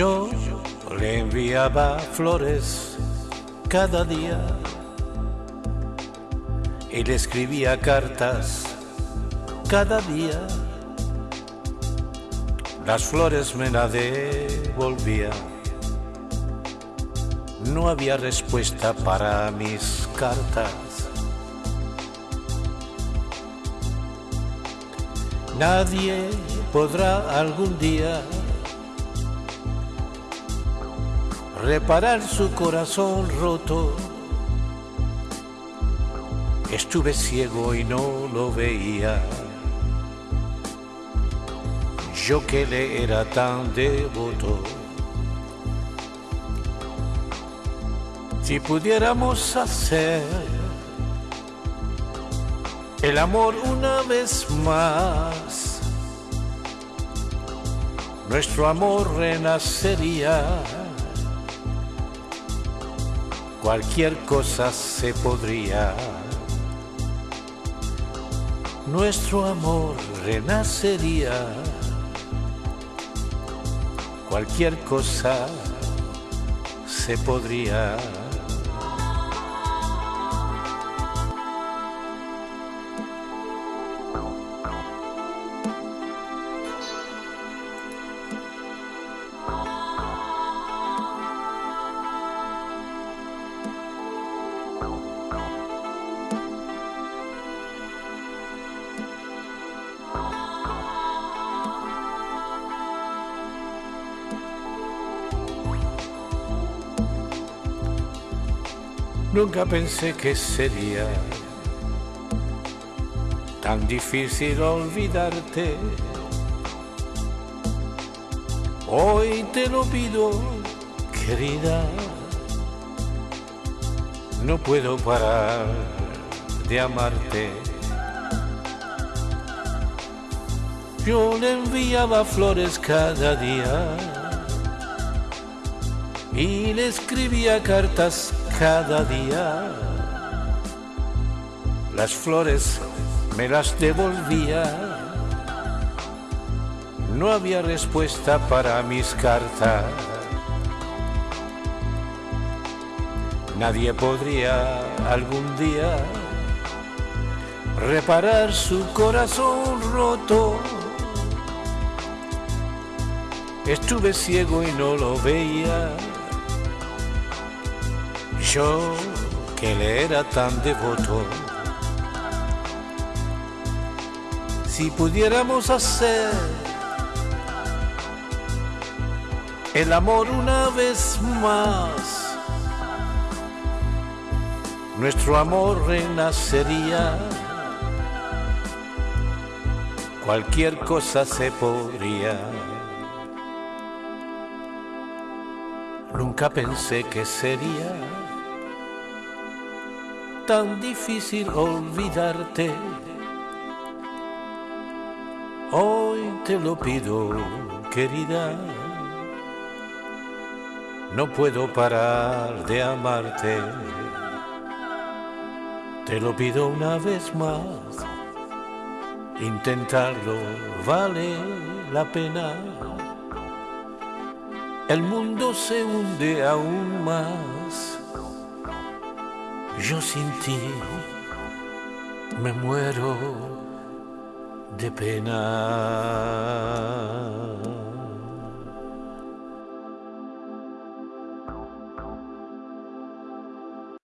Yo le enviaba flores cada día y le escribía cartas cada día. Las flores me las devolvía. No había respuesta para mis cartas. Nadie podrá algún día reparar su corazón roto. Estuve ciego y no lo veía. Yo que le era tan devoto. Si pudiéramos hacer el amor una vez más, nuestro amor renacería cualquier cosa se podría. Nuestro amor renacería, cualquier cosa se podría. Nunca pensé que sería tan difícil olvidarte. Hoy te lo pido, querida. No puedo parar de amarte. Yo le enviaba flores cada día y le escribía cartas cada día. Las flores me las devolvía. No había respuesta para mis cartas. Nadie podría algún día reparar su corazón roto. Estuve ciego y no lo veía yo que le era tan devoto, si pudiéramos hacer el amor una vez más, nuestro amor renacería, cualquier cosa se podría. Nunca pensé que sería tan difícil olvidarte. Hoy te lo pido, querida. No puedo parar de amarte. Te lo pido una vez más. Intentarlo vale la pena. El mundo se hunde aún más yo sin ti me muero de pena.